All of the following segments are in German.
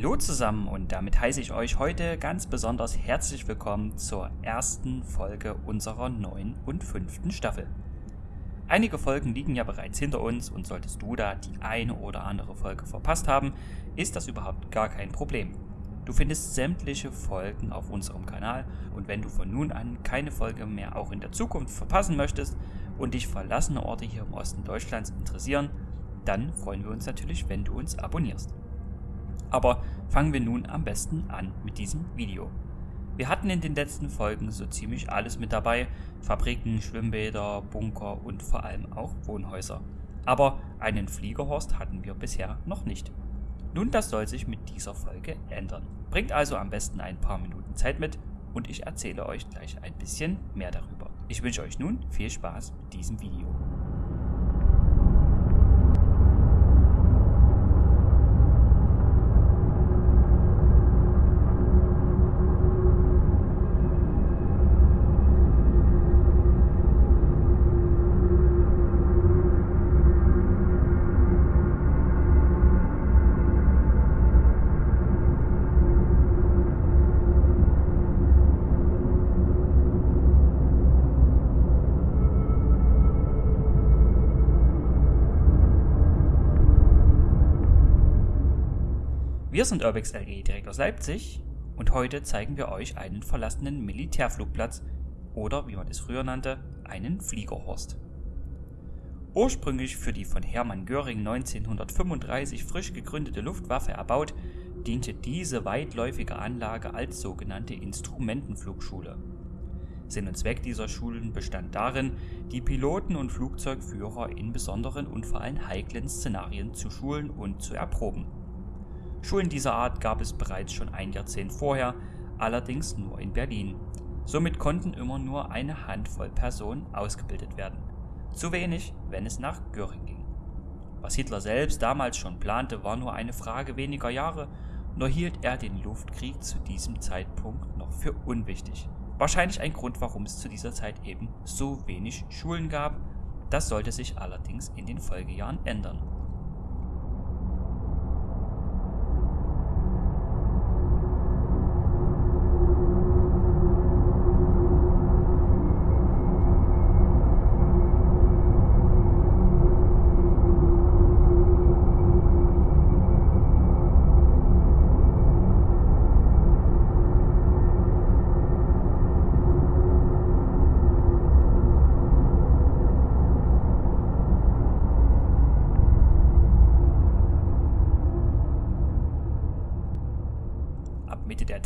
Hallo zusammen und damit heiße ich euch heute ganz besonders herzlich willkommen zur ersten Folge unserer neuen und fünften Staffel. Einige Folgen liegen ja bereits hinter uns und solltest du da die eine oder andere Folge verpasst haben, ist das überhaupt gar kein Problem. Du findest sämtliche Folgen auf unserem Kanal und wenn du von nun an keine Folge mehr auch in der Zukunft verpassen möchtest und dich verlassene Orte hier im Osten Deutschlands interessieren, dann freuen wir uns natürlich, wenn du uns abonnierst. Aber fangen wir nun am besten an mit diesem Video. Wir hatten in den letzten Folgen so ziemlich alles mit dabei, Fabriken, Schwimmbäder, Bunker und vor allem auch Wohnhäuser. Aber einen Fliegerhorst hatten wir bisher noch nicht. Nun, das soll sich mit dieser Folge ändern. Bringt also am besten ein paar Minuten Zeit mit und ich erzähle euch gleich ein bisschen mehr darüber. Ich wünsche euch nun viel Spaß mit diesem Video. Wir sind Urbex LE direkt aus Leipzig und heute zeigen wir euch einen verlassenen Militärflugplatz oder wie man es früher nannte, einen Fliegerhorst. Ursprünglich für die von Hermann Göring 1935 frisch gegründete Luftwaffe erbaut, diente diese weitläufige Anlage als sogenannte Instrumentenflugschule. Sinn und Zweck dieser Schulen bestand darin, die Piloten und Flugzeugführer in besonderen und vor allem heiklen Szenarien zu schulen und zu erproben. Schulen dieser Art gab es bereits schon ein Jahrzehnt vorher, allerdings nur in Berlin. Somit konnten immer nur eine Handvoll Personen ausgebildet werden. Zu wenig, wenn es nach Göring ging. Was Hitler selbst damals schon plante, war nur eine Frage weniger Jahre, nur hielt er den Luftkrieg zu diesem Zeitpunkt noch für unwichtig. Wahrscheinlich ein Grund, warum es zu dieser Zeit eben so wenig Schulen gab. Das sollte sich allerdings in den Folgejahren ändern.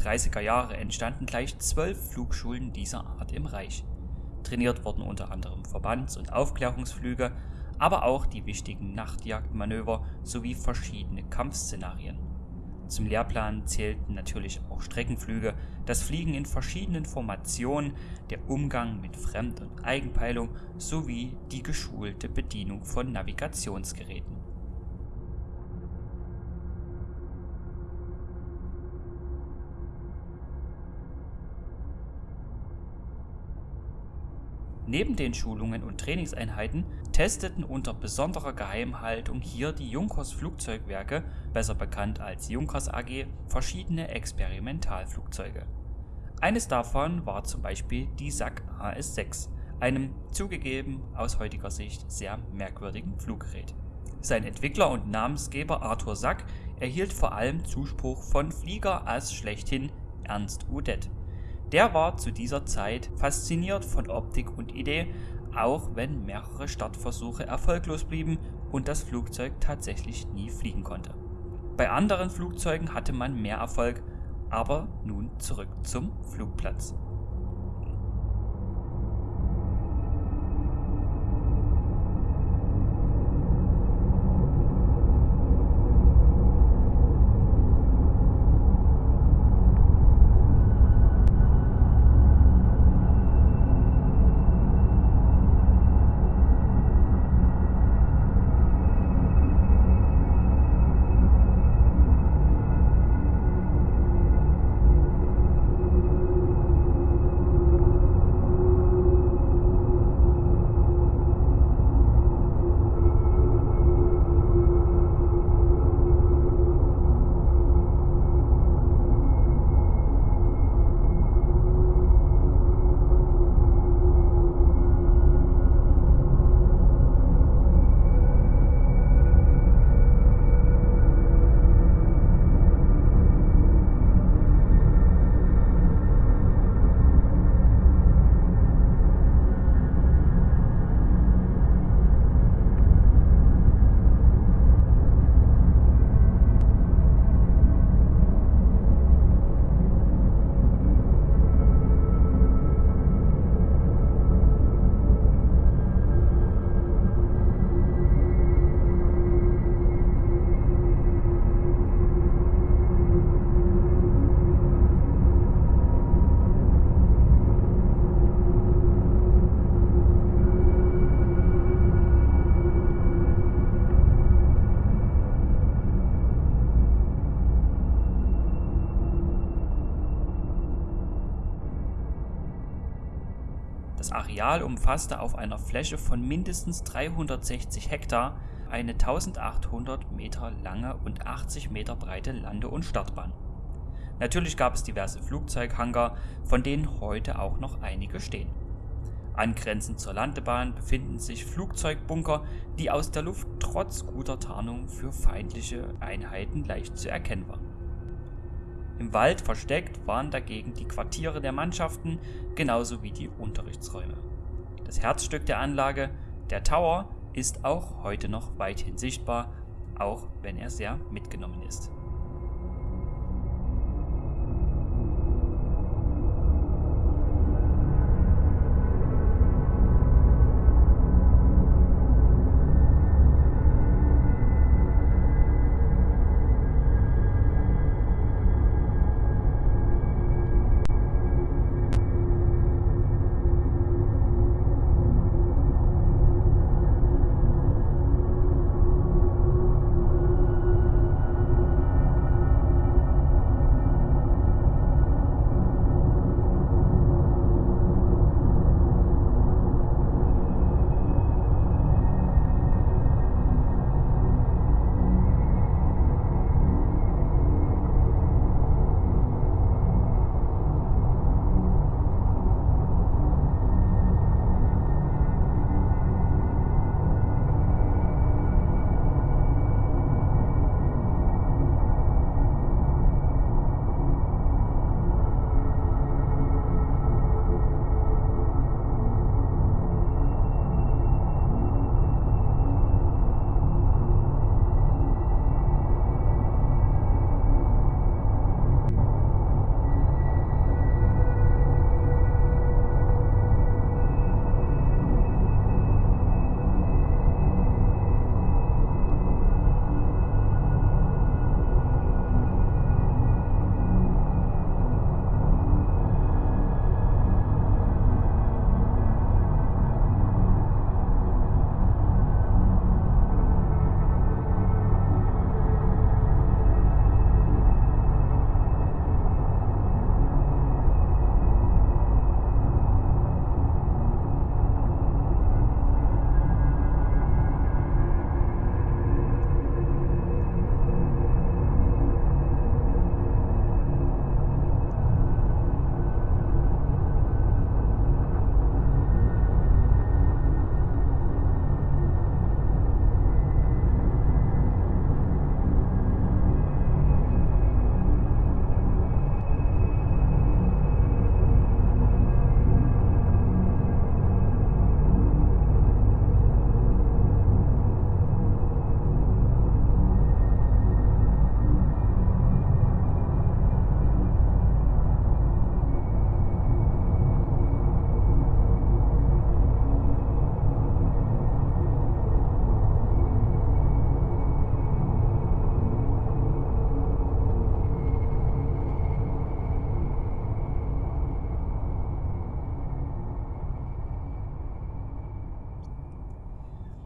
30er Jahre entstanden gleich zwölf Flugschulen dieser Art im Reich. Trainiert wurden unter anderem Verbands- und Aufklärungsflüge, aber auch die wichtigen Nachtjagdmanöver sowie verschiedene Kampfszenarien. Zum Lehrplan zählten natürlich auch Streckenflüge, das Fliegen in verschiedenen Formationen, der Umgang mit Fremd- und Eigenpeilung sowie die geschulte Bedienung von Navigationsgeräten. Neben den Schulungen und Trainingseinheiten testeten unter besonderer Geheimhaltung hier die Junkers Flugzeugwerke, besser bekannt als Junkers AG, verschiedene Experimentalflugzeuge. Eines davon war zum Beispiel die SAC AS-6, einem zugegeben aus heutiger Sicht sehr merkwürdigen Fluggerät. Sein Entwickler und Namensgeber Arthur Sack erhielt vor allem Zuspruch von Fliegerass schlechthin Ernst Udet. Der war zu dieser Zeit fasziniert von Optik und Idee, auch wenn mehrere Startversuche erfolglos blieben und das Flugzeug tatsächlich nie fliegen konnte. Bei anderen Flugzeugen hatte man mehr Erfolg, aber nun zurück zum Flugplatz. Areal umfasste auf einer Fläche von mindestens 360 Hektar eine 1800 Meter lange und 80 Meter breite Lande- und Startbahn. Natürlich gab es diverse Flugzeughangar, von denen heute auch noch einige stehen. Angrenzend zur Landebahn befinden sich Flugzeugbunker, die aus der Luft trotz guter Tarnung für feindliche Einheiten leicht zu erkennen waren. Im Wald versteckt waren dagegen die Quartiere der Mannschaften genauso wie die Unterrichtsräume. Das Herzstück der Anlage, der Tower, ist auch heute noch weithin sichtbar, auch wenn er sehr mitgenommen ist.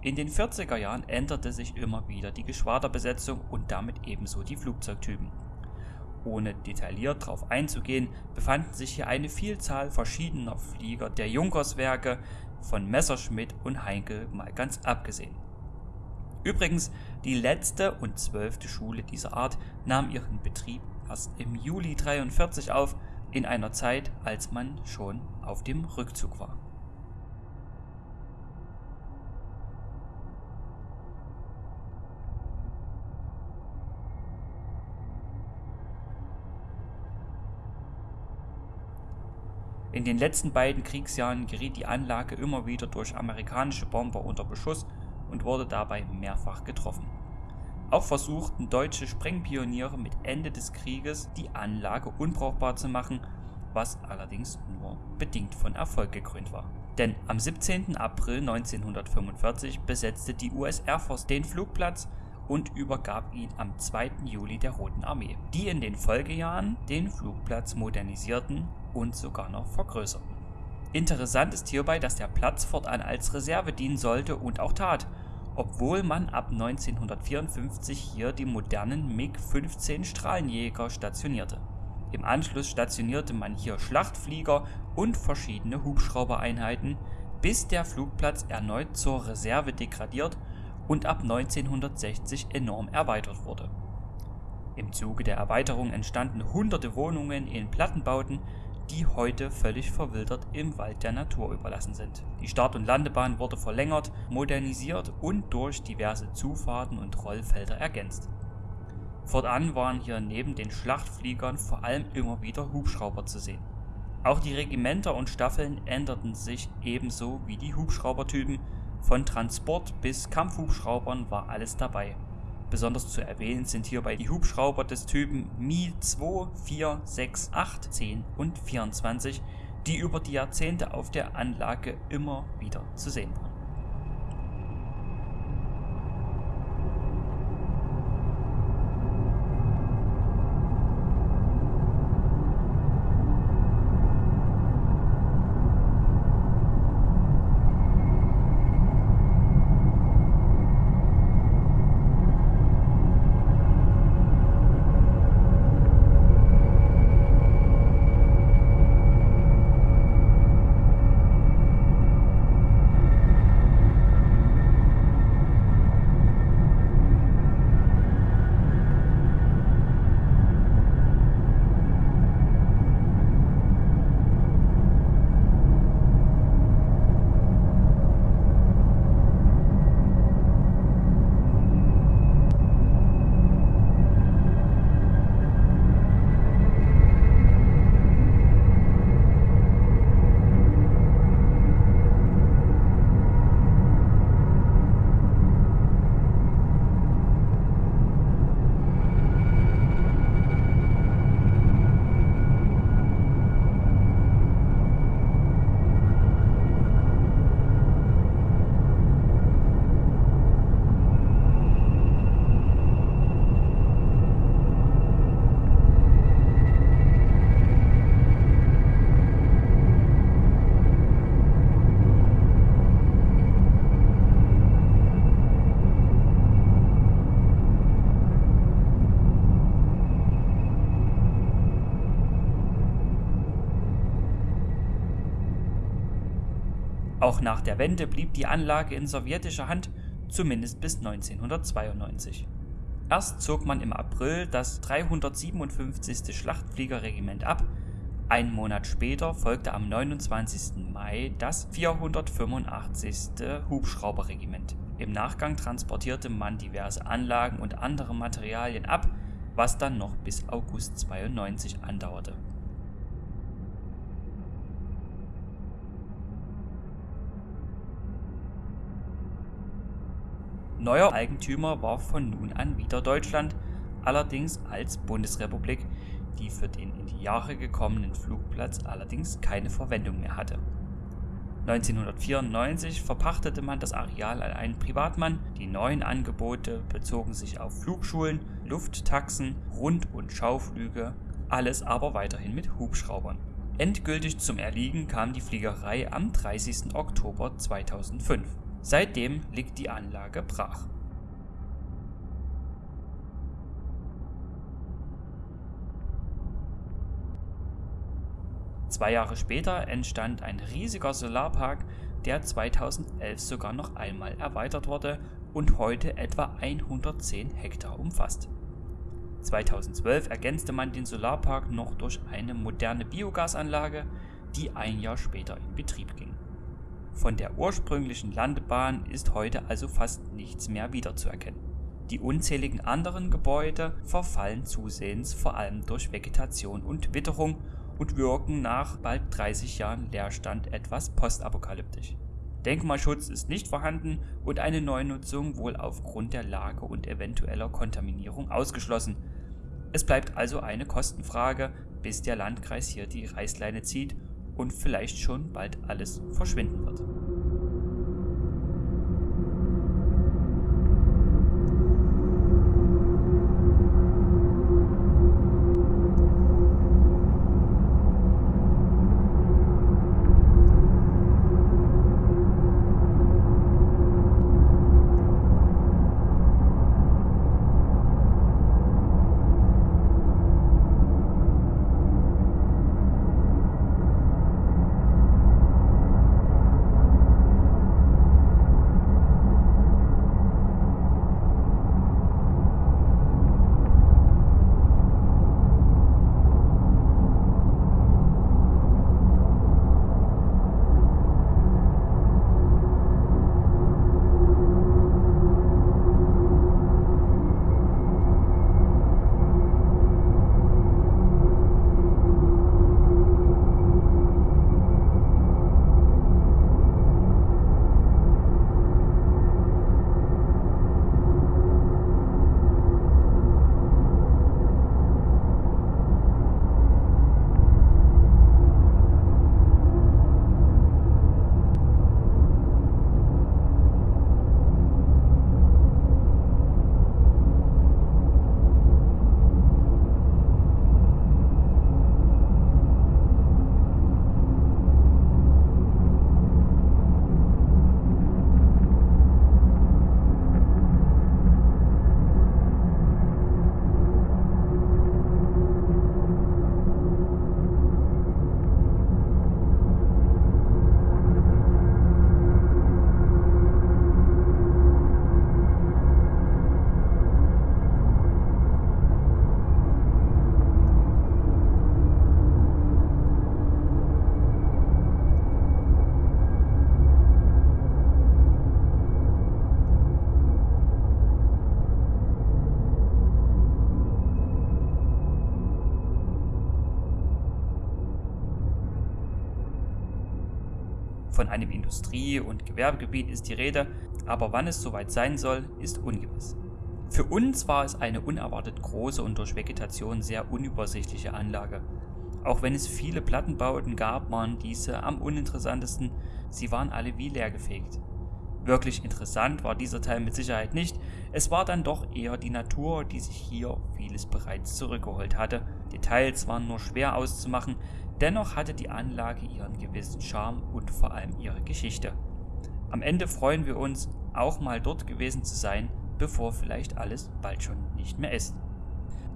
In den 40er Jahren änderte sich immer wieder die Geschwaderbesetzung und damit ebenso die Flugzeugtypen. Ohne detailliert darauf einzugehen, befanden sich hier eine Vielzahl verschiedener Flieger der Junkerswerke, von Messerschmitt und Heinkel mal ganz abgesehen. Übrigens, die letzte und zwölfte Schule dieser Art nahm ihren Betrieb erst im Juli 43 auf, in einer Zeit, als man schon auf dem Rückzug war. In den letzten beiden Kriegsjahren geriet die Anlage immer wieder durch amerikanische Bomber unter Beschuss und wurde dabei mehrfach getroffen. Auch versuchten deutsche Sprengpioniere mit Ende des Krieges die Anlage unbrauchbar zu machen, was allerdings nur bedingt von Erfolg gekrönt war. Denn am 17. April 1945 besetzte die US Air Force den Flugplatz und übergab ihn am 2. Juli der Roten Armee, die in den Folgejahren den Flugplatz modernisierten und sogar noch vergrößerten. Interessant ist hierbei, dass der Platz fortan als Reserve dienen sollte und auch tat, obwohl man ab 1954 hier die modernen MiG-15 Strahlenjäger stationierte. Im Anschluss stationierte man hier Schlachtflieger und verschiedene Hubschraubereinheiten, bis der Flugplatz erneut zur Reserve degradiert und ab 1960 enorm erweitert wurde. Im Zuge der Erweiterung entstanden hunderte Wohnungen in Plattenbauten, die heute völlig verwildert im Wald der Natur überlassen sind. Die Start- und Landebahn wurde verlängert, modernisiert und durch diverse Zufahrten und Rollfelder ergänzt. Fortan waren hier neben den Schlachtfliegern vor allem immer wieder Hubschrauber zu sehen. Auch die Regimenter und Staffeln änderten sich ebenso wie die Hubschraubertypen, von Transport bis Kampfhubschraubern war alles dabei. Besonders zu erwähnen sind hierbei die Hubschrauber des Typen Mi 2, 4, 6, 8, 10 und 24, die über die Jahrzehnte auf der Anlage immer wieder zu sehen waren. Auch nach der Wende blieb die Anlage in sowjetischer Hand, zumindest bis 1992. Erst zog man im April das 357. Schlachtfliegerregiment ab, ein Monat später folgte am 29. Mai das 485. Hubschrauberregiment. Im Nachgang transportierte man diverse Anlagen und andere Materialien ab, was dann noch bis August 92 andauerte. Neuer Eigentümer war von nun an wieder Deutschland, allerdings als Bundesrepublik, die für den in die Jahre gekommenen Flugplatz allerdings keine Verwendung mehr hatte. 1994 verpachtete man das Areal an einen Privatmann. Die neuen Angebote bezogen sich auf Flugschulen, Lufttaxen, Rund- und Schauflüge, alles aber weiterhin mit Hubschraubern. Endgültig zum Erliegen kam die Fliegerei am 30. Oktober 2005. Seitdem liegt die Anlage brach. Zwei Jahre später entstand ein riesiger Solarpark, der 2011 sogar noch einmal erweitert wurde und heute etwa 110 Hektar umfasst. 2012 ergänzte man den Solarpark noch durch eine moderne Biogasanlage, die ein Jahr später in Betrieb ging. Von der ursprünglichen Landebahn ist heute also fast nichts mehr wiederzuerkennen. Die unzähligen anderen Gebäude verfallen zusehends vor allem durch Vegetation und Witterung und wirken nach bald 30 Jahren Leerstand etwas postapokalyptisch. Denkmalschutz ist nicht vorhanden und eine Neunutzung wohl aufgrund der Lage und eventueller Kontaminierung ausgeschlossen. Es bleibt also eine Kostenfrage, bis der Landkreis hier die Reißleine zieht und vielleicht schon bald alles verschwinden wird. Von einem Industrie- und Gewerbegebiet ist die Rede, aber wann es soweit sein soll, ist ungewiss. Für uns war es eine unerwartet große und durch Vegetation sehr unübersichtliche Anlage. Auch wenn es viele Plattenbauten gab, waren diese am uninteressantesten, sie waren alle wie leergefegt. Wirklich interessant war dieser Teil mit Sicherheit nicht, es war dann doch eher die Natur, die sich hier vieles bereits zurückgeholt hatte. Details waren nur schwer auszumachen, dennoch hatte die Anlage ihren gewissen Charme und vor allem ihre Geschichte. Am Ende freuen wir uns, auch mal dort gewesen zu sein, bevor vielleicht alles bald schon nicht mehr ist.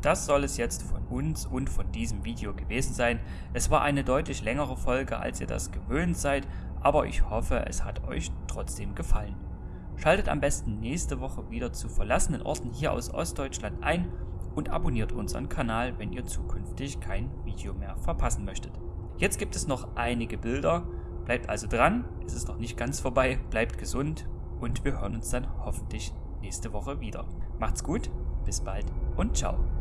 Das soll es jetzt von uns und von diesem Video gewesen sein. Es war eine deutlich längere Folge, als ihr das gewöhnt seid, aber ich hoffe, es hat euch trotzdem gefallen. Schaltet am besten nächste Woche wieder zu verlassenen Orten hier aus Ostdeutschland ein und abonniert unseren Kanal, wenn ihr zukünftig kein Video mehr verpassen möchtet. Jetzt gibt es noch einige Bilder, bleibt also dran, es ist noch nicht ganz vorbei, bleibt gesund und wir hören uns dann hoffentlich nächste Woche wieder. Macht's gut, bis bald und ciao.